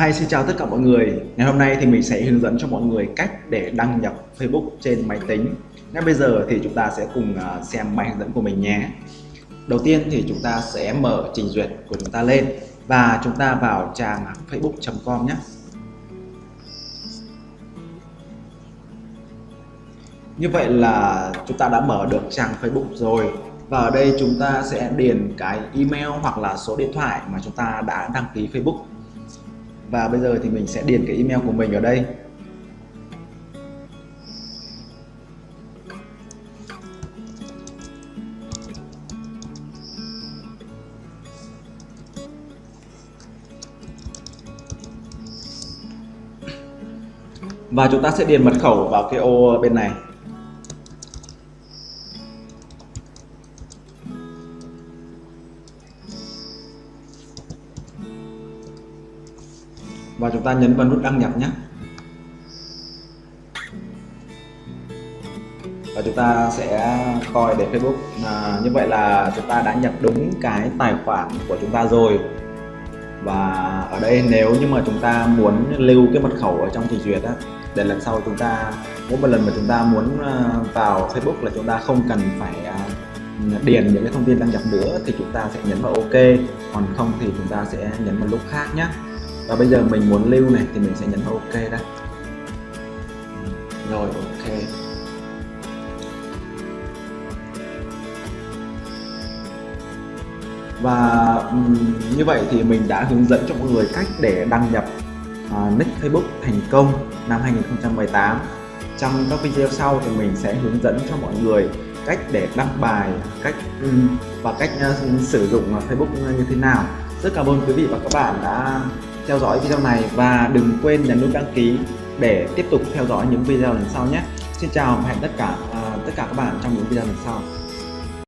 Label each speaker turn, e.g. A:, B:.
A: Hi, xin chào tất cả mọi người. Ngày hôm nay thì mình sẽ hướng dẫn cho mọi người cách để đăng nhập Facebook trên máy tính. Ngay bây giờ thì chúng ta sẽ cùng à, xem bài hướng dẫn của mình nhé. Đầu tiên thì chúng ta sẽ mở trình duyệt của chúng ta lên và chúng ta vào trang facebook.com nhé. Như vậy là chúng ta đã mở được trang Facebook rồi và ở đây chúng ta sẽ điền cái email hoặc là số điện thoại mà chúng ta đã đăng ký Facebook và bây giờ thì mình sẽ điền cái email của mình ở đây. Và chúng ta sẽ điền mật khẩu vào cái ô bên này. Và chúng ta nhấn vào nút đăng nhập nhé. Và chúng ta sẽ coi để Facebook. À, như vậy là chúng ta đã nhập đúng cái tài khoản của chúng ta rồi. Và ở đây nếu như mà chúng ta muốn lưu cái mật khẩu ở trong trình duyệt á để lần sau chúng ta mỗi một lần mà chúng ta muốn à, vào Facebook là chúng ta không cần phải à, điền những cái thông tin đăng nhập nữa thì chúng ta sẽ nhấn vào OK. Còn không thì chúng ta sẽ nhấn vào lúc khác nhé và bây giờ mình muốn lưu này thì mình sẽ nhấn vào ok đã. Rồi ok. Và um, như vậy thì mình đã hướng dẫn cho mọi người cách để đăng nhập uh, nick Facebook thành công năm 2018 trong các video sau thì mình sẽ hướng dẫn cho mọi người cách để đăng bài cách um, và cách uh, sử dụng Facebook như thế nào. Rất cảm ơn quý vị và các bạn đã theo dõi video này và đừng quên nhấn nút đăng ký để tiếp tục theo dõi những video lần sau nhé. Xin chào và hẹn tất cả uh, tất cả các bạn trong những video lần sau.